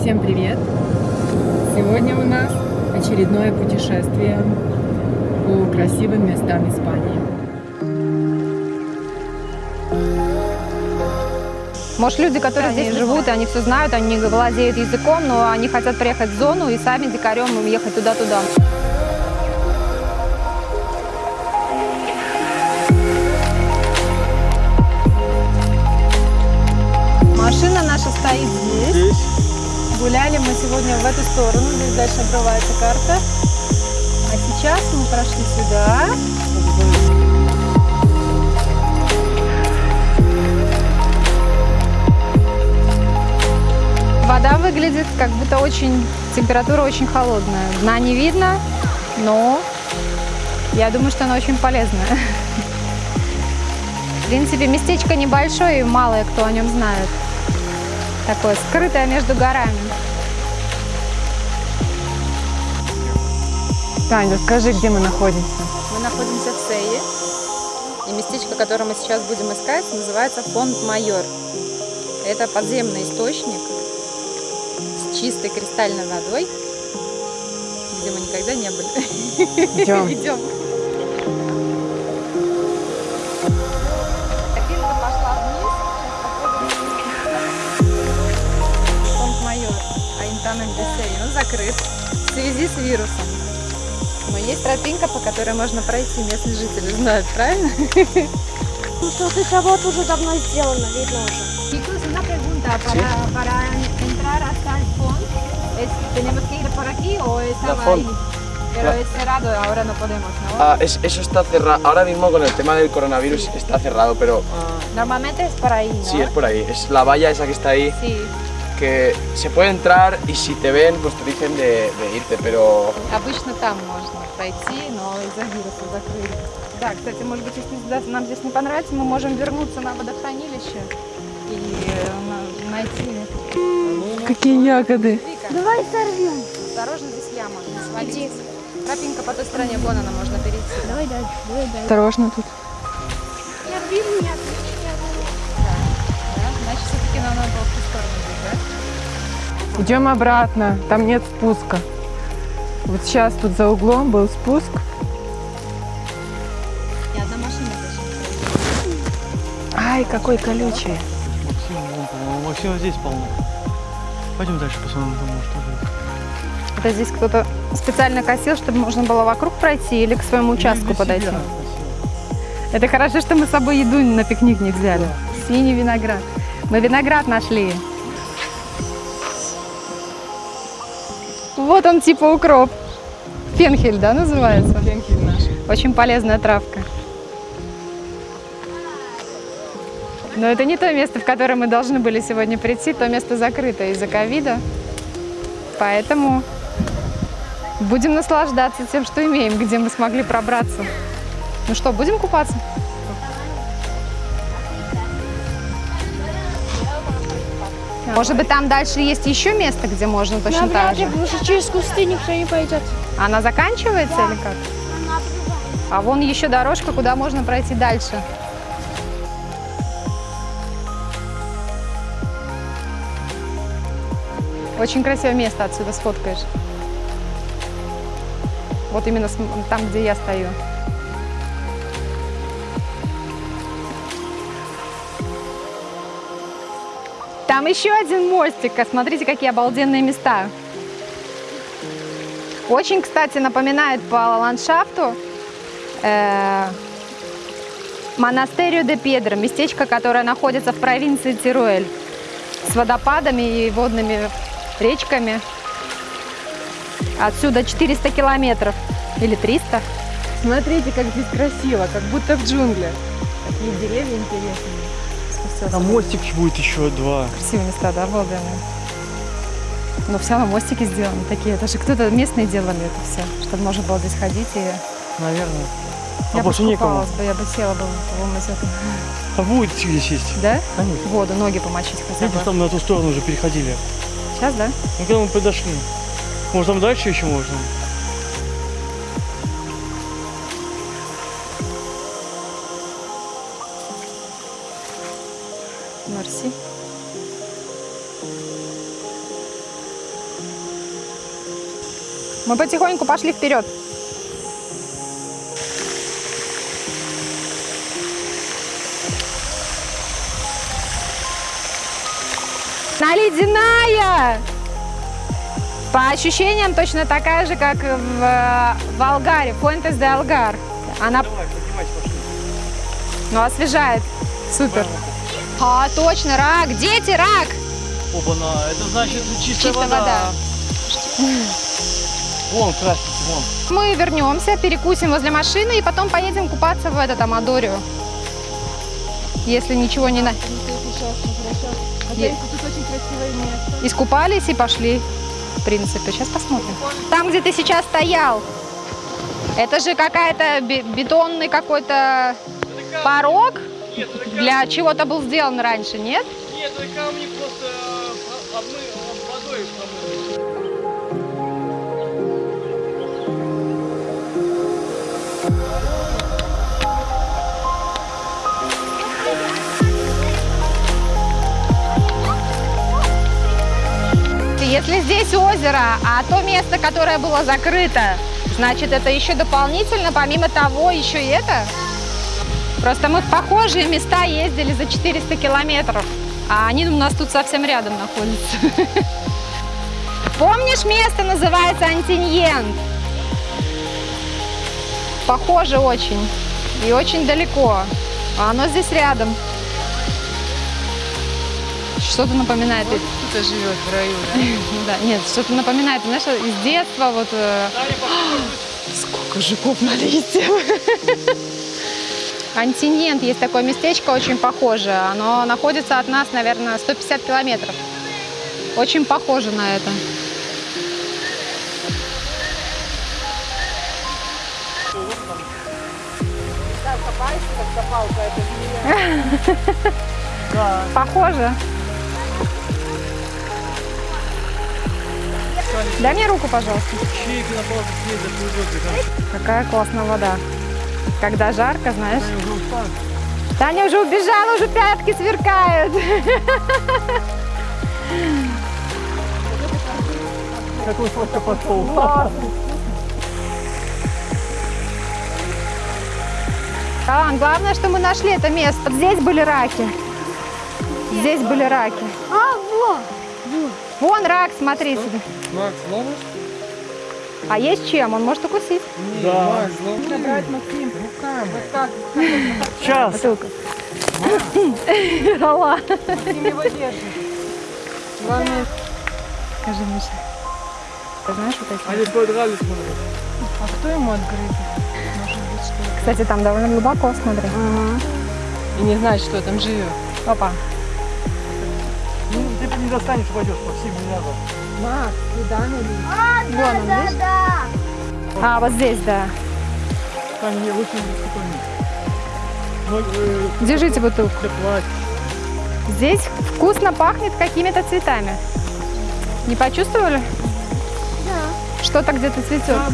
Всем привет! Сегодня у нас очередное путешествие по красивым местам Испании. Может, люди, которые здесь живут, и они все знают, они владеют языком, но они хотят приехать в зону и сами дикарем ехать туда-туда. Машина наша стоит здесь. Здесь. Гуляли мы сегодня в эту сторону, здесь дальше обрывается карта. А сейчас мы прошли сюда. Вода выглядит как будто очень, температура очень холодная. Дна не видно, но я думаю, что она очень полезная. В принципе, местечко небольшое и мало кто о нем знает. Такое скрытое между горами. Таня, расскажи, где мы находимся? Мы находимся в Сее, и местечко, которое мы сейчас будем искать, называется Фонд Майор. Это подземный источник с чистой кристальной водой, где мы никогда не были. Идем. Идем. Фонд Майор, Аинтамент де Сей, он закрыт в связи с вирусом. Но есть тропинка, по которой можно пройти, местные жители знают, правильно? Ну что, эта работа уже давно сделана, видно уже. Chicos, una pregunta para, para entrar hasta el fondo. ¿Es, ¿Tenemos que ir por aquí o estaba font. ahí? Pero La- es cerrado, ahora no podemos, ¿no? Ah, es- eso está cerrado. Ahora mismo con el tema del coronavirus está cerrado, pero Normalmente es por ahí, ¿no? sí, es por ahí. Es la valla esa que está ahí, Sí. Que se puede entrar y si te ven, pues te dicen de, de irte, pero Обычно там можно пройти, но из-за вируса закрыли. Да, кстати, может быть, если да, нам здесь не понравится, мы можем вернуться на водохранилище и э, на- найти... Какие ягоды! Давай сорвем. осторожно, здесь яма, не свалиться. Тропинка по той стороне, вон она, можно перейти. Давай дальше, давай дальше. Осторожно тут. Я вижу, я Да, значит, все-таки нам надо было в ту сторону да? Идем обратно, там нет спуска. Вот сейчас тут за углом был спуск. И одна машина. Ай, какой колючий. Максим, вон, по-моему, Максима здесь полно. Пойдем дальше посмотрим, там может тоже. Это здесь кто-то специально косил, чтобы можно было вокруг пройти или к своему участку подойти. себя. Это хорошо, что мы с собой еду на пикник не взяли. Синий виноград. Мы виноград нашли. Вот он типа укроп. Фенхель, да, называется? Фенхель наш. Очень полезная травка. Но это не то место, в которое мы должны были сегодня прийти. То место закрыто из-за ковида. Поэтому будем наслаждаться тем, что имеем, где мы смогли пробраться. Ну что, будем купаться? Может быть, там дальше есть еще место, где можно точно так Навряд ли, же? потому что через кусты никто не пойдет. Она заканчивается или как? А вон еще дорожка, куда можно пройти дальше. Очень красивое место отсюда сфоткаешь. Вот именно там, где я стою. Там еще один мостик. а Смотрите, какие обалденные места. Очень, кстати, напоминает по ландшафту э, Монастерию де Педро, местечко, которое находится в провинции Тируэль, с водопадами и водными речками. Отсюда 400 километров или 300. Смотрите, как здесь красиво, как будто в джунглях. Такие деревья интересные. Спустился. Там мостик будет еще два. Красивые места, да, обалденные. Но все равно мостики сделаны такие. Это же кто-то местные делали это все, чтобы можно было здесь ходить и Наверное. я А бы больше некому. искупалась бы, я бы села бы в это. А будет где сесть? Да? Конечно. Воду, ноги помочить хотя бы. там на ту сторону уже переходили. Сейчас, да? Ну, когда мы подошли. Может, там дальше еще можно? Мы потихоньку пошли вперед. Она ледяная! По ощущениям точно такая же, как в, э, в Алгаре, Фуэнтес де Алгар. Она Давай, ну, освежает. Супер. А, точно, рак. Дети, рак. Оба-на, это значит чистая, Чистая вода. Вон, красненький, вон. Мы вернемся, перекусим возле машины и потом поедем купаться в этот Амадорию. Если ничего не на... Искупались и пошли. В принципе, сейчас посмотрим. Там, где ты сейчас стоял, это же какая-то бе- бетонный какой-то порог для чего-то был сделан раньше, нет? Нет, это камни просто обмы... водой промыли. Если здесь озеро, а то место, которое было закрыто, значит, это еще дополнительно, помимо того, еще и это? Просто мы в похожие места ездили за 400 километров, а они у нас тут совсем рядом находятся. Помнишь, место называется Антиньен? Похоже очень. И очень далеко. А оно здесь рядом. Что-то напоминает. Кто-то живет в раю, да? Ну да, нет, что-то напоминает, знаешь, из детства вот... э, Сколько жуков на листьях. Антиньент, есть такое местечко, очень похоже. Оно находится от нас, наверное, 150 километров. Очень похоже на это. Да. Похоже. Дай мне руку, пожалуйста. Какая классная вода. Когда жарко, знаешь. Таня уже убежала, уже пятки сверкают. Какой сладко пошел. А, главное, что мы нашли это место. Здесь были раки. Здесь были раки. А, вот. Вон рак, смотри себе. Макс, ловишь? А есть чем? Он может укусить. Да. Макс, ловишь? брать, Максим, руками. Вот так. Сейчас. Бутылка. Алла. Максим его держит. Главное, Скажи, Миша. Ты знаешь вот эти? Они подрались, смотри. а кто ему ли? Кстати, там довольно глубоко, смотри. И не знать, что там живет. Опа. Ну, не достанешь, упадешь по всем миллиардам. Макс, куда налить? Вон он, Да, видишь? да. А, вот здесь, да. Там не очень спокойно. Ну, э, Держите бутылку. Здесь вкусно пахнет какими-то цветами. Не почувствовали? Да. Что-то где-то цветет. А.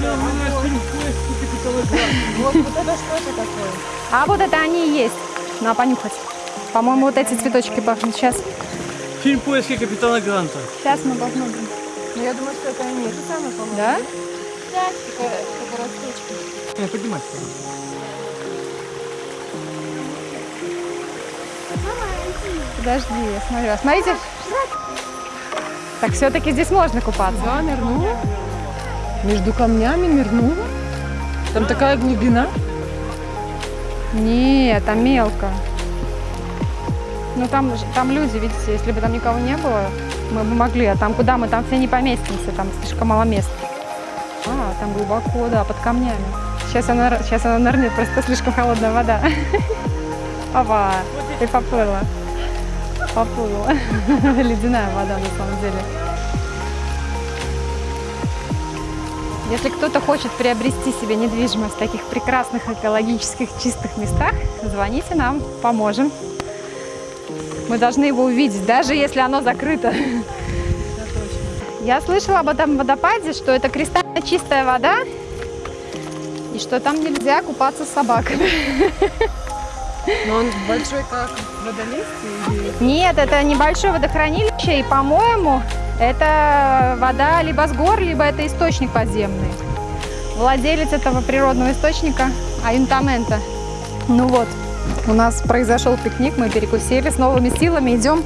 Вот, вот это что это такое? А вот это они и есть. На понюхать. По-моему, вот эти цветочки пахнут. Сейчас. Фильм «Поиски капитана Гранта». Сейчас мы посмотрим. Ну, я думаю, что это они. Это самое, по-моему. Да? Такая, такая растечка. Не, поднимайся. Подожди, я смотрю. А Смотрите. Так все-таки здесь можно купаться. Да, нырнула. Между камнями нырнула. Там такая глубина. Нет, там мелко. Ну там, там люди, видите, если бы там никого не было, мы бы могли. А там куда мы? Там все не поместимся, там слишком мало места. А, там глубоко, да, под камнями. Сейчас она, сейчас она нырнет, просто слишком холодная вода. Опа, и поплыла. Поплыла. Ледяная вода на самом деле. Если кто-то хочет приобрести себе недвижимость в таких прекрасных экологических чистых местах, звоните нам, поможем. Мы должны его увидеть, даже если оно закрыто. Я слышала об этом водопаде, что это кристально чистая вода, и что там нельзя купаться с собаками. Но он большой как водолезтие или... Нет, это небольшое водохранилище, и, по-моему, это вода либо с гор, либо это источник подземный. Владелец этого природного источника Аюнтамента. Ну вот, у нас произошел пикник, мы перекусили с новыми силами, идем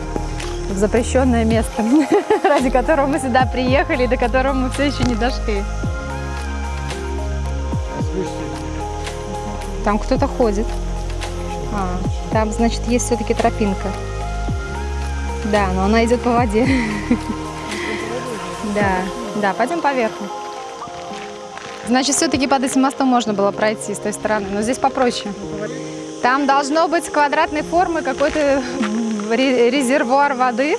в запрещенное место, ради которого мы сюда приехали, до которого мы все еще не дошли. Там кто-то ходит. А, там, значит, есть все-таки тропинка. Да, но она идет по воде. Да, да, пойдем поверху. Значит, все-таки под этим мостом можно было пройти с той стороны, но здесь попроще. Там должно быть квадратной формы какой-то ре- резервуар воды,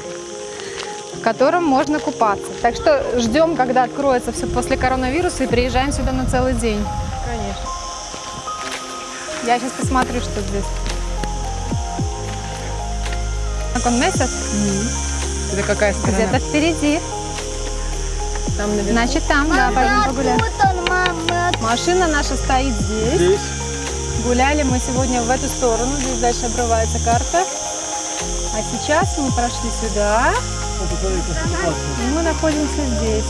в котором можно купаться. Так что ждем, когда откроется все после коронавируса и приезжаем сюда на целый день. Конечно. Я сейчас посмотрю, что здесь. Как он месяц? Это какая сторона? Где-то впереди. Там наверху. Значит, там, да, пойдем погуляем. Вот он, мам, мы от- Машина наша стоит здесь. Здесь. Гуляли мы сегодня в эту сторону, здесь дальше обрывается карта. А сейчас мы прошли сюда, и мы находимся здесь.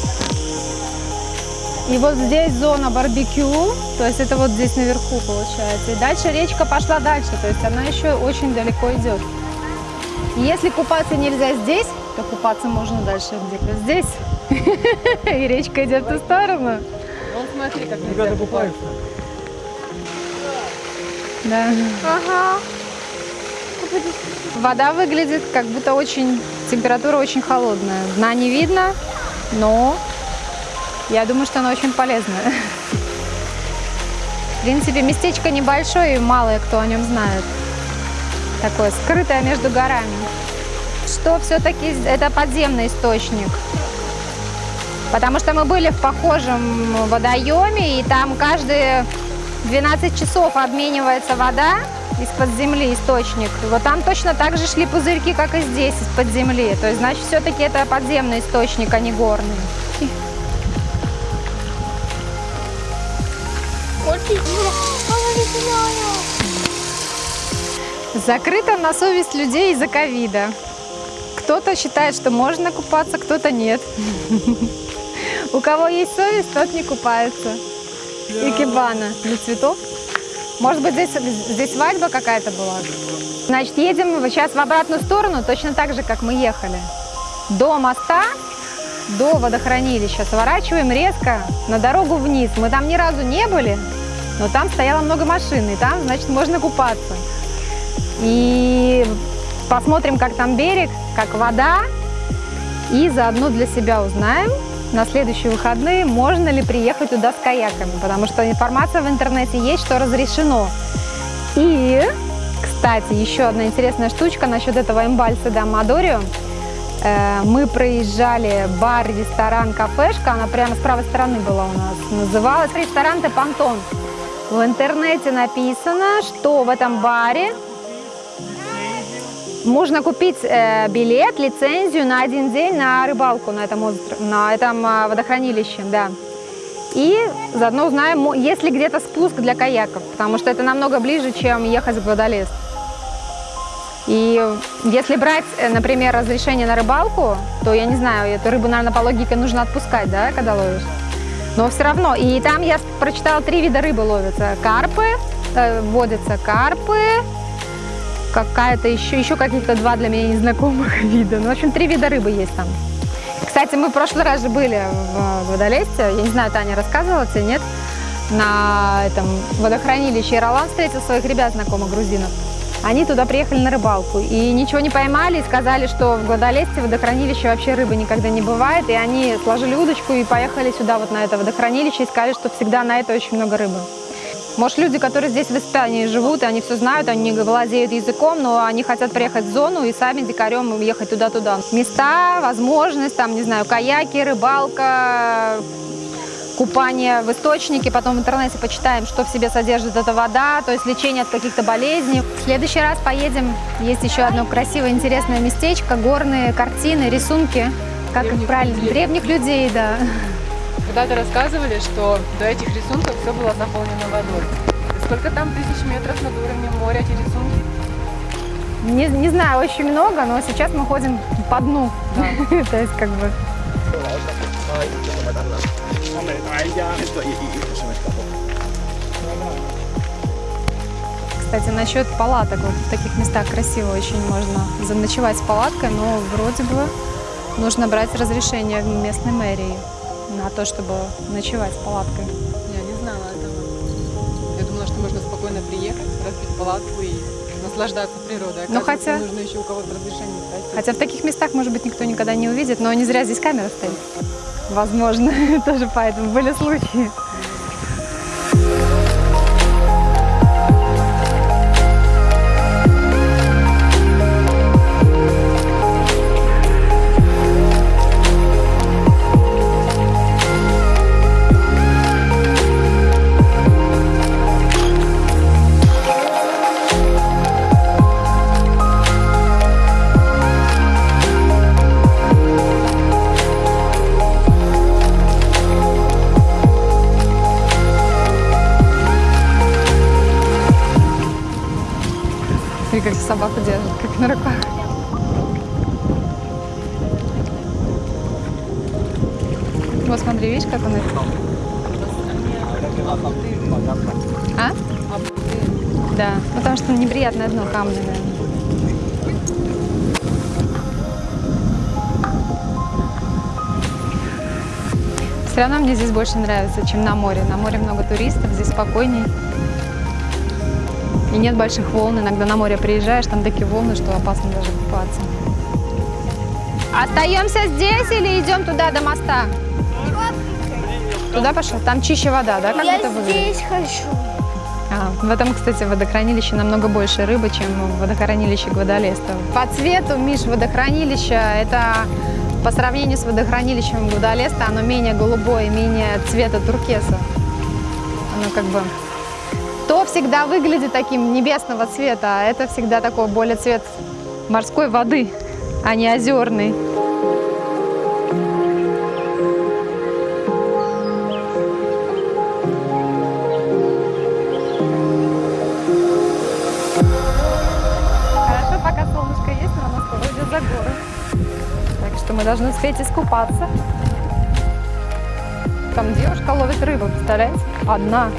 И вот здесь зона барбекю, то есть это вот здесь наверху получается. И дальше речка пошла дальше, то есть она еще очень далеко идет. И если купаться нельзя здесь, то купаться можно дальше где-то здесь. И речка идет в ту сторону. Вон смотри, как Ребята нельзя купаются. Да. Ага. Вода выглядит как будто очень, температура очень холодная. Дна не видно, но я думаю, что она очень полезная. В принципе, местечко небольшое и мало кто о нем знает. Такое скрытое между горами. Что все-таки это подземный источник. Потому что мы были в похожем водоеме, и там каждые 12 часов обменивается вода из-под земли, источник. Вот там точно так же шли пузырьки, как и здесь, из-под земли. То есть, значит, все-таки это подземный источник, а не горный. Закрыто на совесть людей из-за ковида. Кто-то считает, что можно купаться, кто-то нет. У кого есть совесть, тот не купается. Икебана для цветов. Может быть, здесь, здесь свадьба какая-то была? Значит, едем сейчас в обратную сторону, точно так же, как мы ехали. До моста, до водохранилища. Сворачиваем резко на дорогу вниз. Мы там ни разу не были, но там стояло много машин, и там, значит, можно купаться. И посмотрим, как там берег, как вода. И заодно для себя узнаем на следующие выходные, можно ли приехать туда с каяками. Потому что информация в интернете есть, что разрешено. И, кстати, еще одна интересная штучка насчет этого эмбальса да Мадорио. Э, Мы проезжали бар, ресторан, кафешка, она прямо с правой стороны была у нас. Называлась ресторан Тепантон. В интернете написано, что в этом баре можно купить э, билет, лицензию на один день на рыбалку на этом, на этом а, водохранилище, да. И заодно узнаем, есть ли где-то спуск для каяков, потому что это намного ближе, чем ехать в водолез. И если брать, э, например, разрешение на рыбалку, то я не знаю, эту рыбу, наверное, по логике нужно отпускать, да, когда ловишь. Но все равно. И там я прочитала, три вида рыбы ловятся. Карпы, э, водятся карпы, какая-то еще, еще каких-то два для меня незнакомых вида. Ну, в общем, три вида рыбы есть там. Кстати, мы в прошлый раз же были в водолесте, я не знаю, Таня рассказывала тебе, нет? На этом водохранилище. И Ролан встретил своих ребят, знакомых грузинов. Они туда приехали на рыбалку и ничего не поймали, и сказали, что в Гвадалесте в водохранилище вообще рыбы никогда не бывает. И они сложили удочку и поехали сюда, вот на это водохранилище, и сказали, что всегда на это очень много рыбы. Может, люди, которые здесь в Испании живут, и они все знают, они владеют языком, но они хотят приехать в зону и сами дикарем ехать туда-туда. Места, возможность, там, не знаю, каяки, рыбалка, купание в источнике, потом в интернете почитаем, что в себе содержит эта вода, то есть лечение от каких-то болезней. В следующий раз поедем, есть еще одно красивое, интересное местечко, горные картины, рисунки, как их Древних правильно, людей. древних людей, да. Когда-то рассказывали, что до этих рисунков все было заполнено водой. Сколько там тысяч метров над уровнем моря эти рисунки? Не, не знаю, очень много, но сейчас мы ходим по дну. То есть как бы... Кстати, насчет палаток, вот в таких местах красиво очень можно заночевать с палаткой, но вроде бы нужно брать разрешение в местной мэрии на то, чтобы ночевать с палаткой. Я не знала этого. Я думала, что можно спокойно приехать, разбить палатку и наслаждаться природой. Ну, хотя- нужно еще у кого-то разрешение спросить. Хотя в таких местах, может быть, никто никогда не увидит, но не зря здесь камера стоит. Возможно, тоже поэтому были случаи. Собаку держит, как на руках. Вот смотри, видишь, как он их... А? Да, потому что неприятное дно каменное. Все равно мне здесь больше нравится, чем на море. На море много туристов, здесь спокойней. И нет больших волн. Иногда на море приезжаешь, там такие волны, что опасно даже купаться. Остаемся здесь или идем туда до моста? Туда пошел? Там чище вода, да? Как Я это выглядит? здесь хочу. А, в этом, кстати, водохранилище намного больше рыбы, чем в водохранилище Гвадалеста. По цвету, Миш, водохранилище, это по сравнению с водохранилищем Гвадалеста, оно менее голубое, менее цвета туркеса. Оно как бы... Всегда выглядит таким небесного цвета, а это всегда такой более цвет морской воды, а не озерный. Хорошо, пока солнышко есть, но скоро уйдет за горы. Так что мы должны успеть искупаться. Там девушка ловит рыбу, представляете? Одна.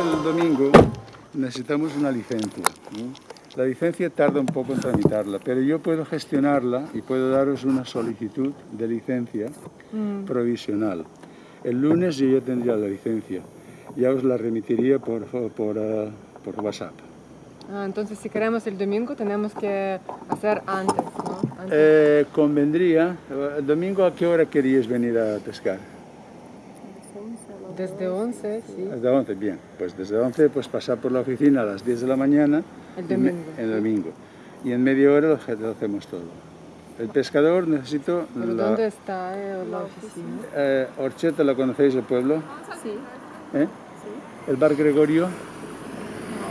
El domingo necesitamos una licencia. ¿no? La licencia tarda un poco en tramitarla, pero yo puedo gestionarla y puedo daros una solicitud de licencia provisional. El lunes yo ya tendría la licencia, ya os la remitiría por, por, ah, por WhatsApp. Ah, entonces, si queremos el domingo, tenemos que hacer antes, ¿no? Antes. Eh, convendría, el domingo a qué hora queríais venir a pescar? Desde 11, sí. Desde 11, bien. Pues desde 11 pues pasar por la oficina a las 10 de la mañana. El y me- domingo, El sí. domingo. Y en media hora lo, hacemos todo. El pescador necesito... ¿Pero la- dónde está eh, la oficina? eh, Orcheta, ¿lo conocéis el pueblo? Sí, ¿Eh? El bar Gregorio.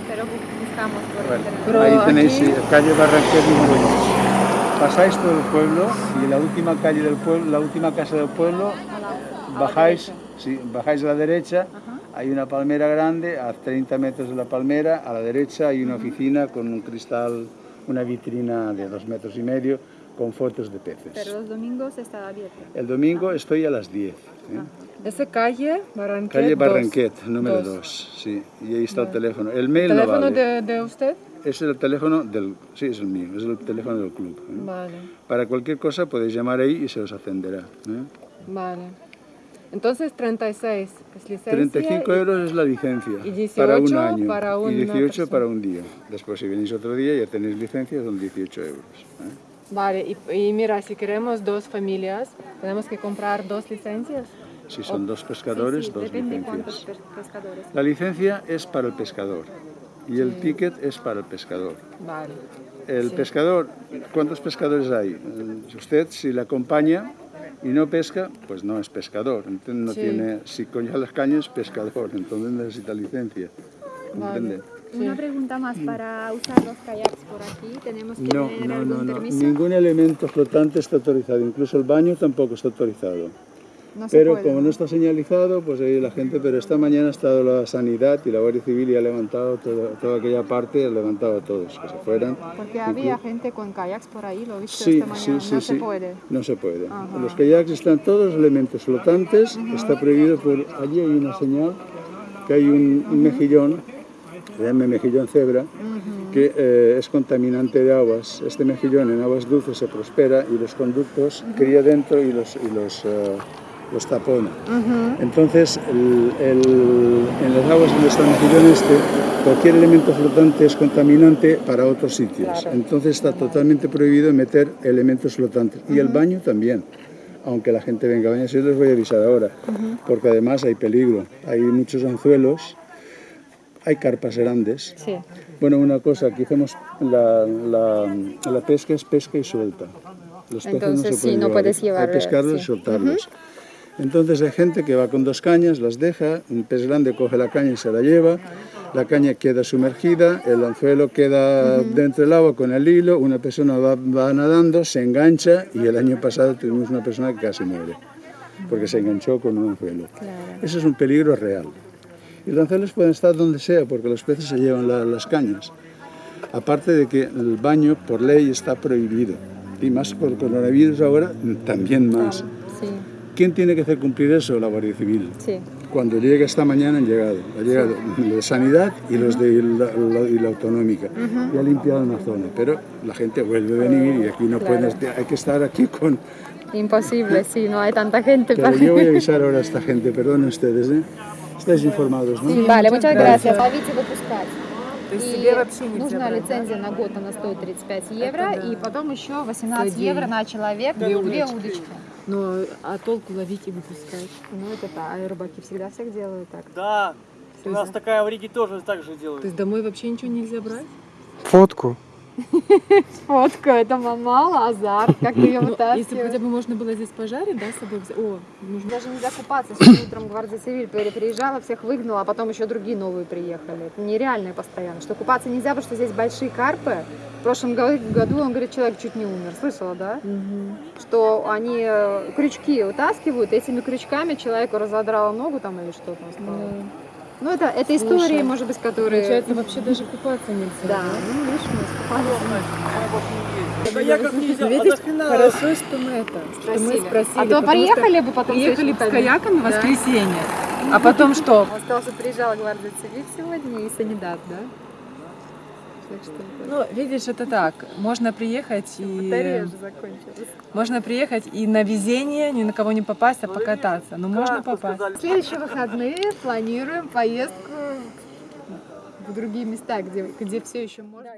pero buscamos por Bueno, Pero ahí tenéis aquí- sí, calle Barranquet número 2. Pasáis todo el pueblo y la última calle del pueblo, la última casa del pueblo, bajáis, sí, bajáis a la derecha, hay una palmera grande, a 30 metros de la palmera, a la derecha hay una oficina con un cristal, una vitrina de dos metros y medio con fotos de peces. los domingos está abierto. El domingo estoy a las 10. ¿eh? Esa calle, Barranquet Calle 2. Barranquet, número Dos. 2, sí, y ahí está el teléfono. El mail no ¿Teléfono vale. de, de usted? Es el teléfono del, sí, es el mío, es el teléfono del club. ¿eh? Vale, Para cualquier cosa podéis llamar ahí y se os atenderá. ¿eh? vale. Entonces, 36 es licencia. 35 y- euros es la licencia y 18 para un año para y una 18 persona. para un día. Después si venís otro día ya tenéis licencia, son 18 euros. ¿eh? Vale, y, y mira, si queremos dos familias, tenemos que comprar dos licencias. Si son dos pescadores, dos depende cuántos licencias. pes- pescadores. La licencia es para el pescador y el ticket es para el pescador. Vale. el pescador, ¿cuántos pescadores hay? Eh, Usted, si le acompaña y no pesca, pues no es pescador. Entonces no Sí. tiene, si coña las cañas, pescador, entonces necesita licencia. ¿Comprende? Una pregunta más, para usar los kayaks por aquí, ¿tenemos que No, tener no, algún no, no. permiso? Ningún elemento flotante está autorizado, incluso el baño tampoco está autorizado. No Pero puede, como ¿no? está señalizado, pues ahí la gente, pero esta mañana ha estado la sanidad y la Guardia Civil y ha levantado toda, toda aquella parte, ha levantado a todos, que se fueran. Porque había gente con kayaks por ahí, lo he visto Sí, esta mañana, sí, sí, no se puede. No se puede. Ajá. Los kayaks están todos elementos flotantes, está prohibido por... Allí hay una señal que hay un, un mejillón, se llama mejillón cebra, que eh, es contaminante de aguas. Este mejillón en aguas dulces se prospera y los conductos cría dentro y los, y los, eh, los tapona. Entonces, el- el- en las aguas donde está mejillón este, cualquier elemento flotante es contaminante para otros sitios. Entonces está totalmente prohibido meter elementos flotantes. Y el baño también. Aunque la gente venga a bañarse, yo les voy a avisar ahora, porque además hay peligro. Hay muchos anzuelos, hay carpas grandes. Sí. Bueno, una cosa, aquí hacemos la, la, la pesca es pesca y suelta. Los peces Entonces, no se sí, pueden no llevar. puedes llevar, Hay pescarlos sí. y soltarlos. Entonces hay gente que va con dos cañas, las deja, un pez grande coge la caña y se la lleva, la caña queda sumergida, el anzuelo queda dentro del agua con el hilo, una persona va, va nadando, se engancha y el año pasado tuvimos una persona que casi muere porque se enganchó con un anzuelo. Eso es un peligro real. Y los anzuelos pueden estar donde sea porque los peces se llevan la- las cañas. Aparte de que el baño por ley está prohibido. Y más por coronavirus ahora, también más. Sí, ¿Quién tiene que hacer cumplir eso? La Guardia Civil. sí. Cuando llega esta mañana han llegado. Ha llegado los de Sanidad y los de la, la- y la Autonómica. Y ha limpiado una zona. Pero la gente vuelve a venir y aquí no pueden... Hay que estar aquí con... Imposible, sí, no hay tanta gente Pero para... yo voy a avisar ahora a esta gente. Perdonen ustedes, ¿eh? Estáis informados, ¿no? Vale, muchas gracias. Ловить и выпускать. То есть И себе вообще нельзя нужна брать, да? лицензия на год, она стоит 35 евро, да. и потом еще 18 Стоит евро денег. на человек, Две две удочки. Но а толку ловить и выпускать? Ну это да, а рыбаки всегда всех делают так. Да, у Всё нас такая в Риге тоже так же То делают. есть домой вообще ничего нельзя брать? Фотку. Фотка, это мало, азарт, как ты ее Ну, если бы вытаскиваешь. хотя бы можно было здесь пожарить, да, с собой взять? О, нужно... Даже нельзя купаться. Сегодня утром Гвардия при- приезжала, всех выгнала, а потом еще другие новые приехали. Это нереально постоянно. Что купаться нельзя, потому что здесь большие карпы. В прошлом го- году, он говорит, человек чуть не умер. Слышала, да? Мгм. Что они э, крючки вытаскивают, этими крючками человеку разодрало ногу там или что там стало. Да. Ну, это, это истории, Слушай, может быть, которые... Получается, вообще даже купаться нельзя. Да, ну, видишь, мы искупались. На каяках нельзя, а Видишь, хорошо, что мы это, что мы Спросили. А то приехали бы потом Приехали с с каяками в воскресенье, а потом что? Он сказал, что приезжала Гвардия Цивиль сегодня и Санидат, да? Так что Ну, видишь, это так. Можно приехать батарея и... уже закончилась. Можно приехать и на везение, ни на кого не попасть, а покататься. Но можно Карту попасть. В следующие выходные планируем поездку в другие места, где, где все еще можно.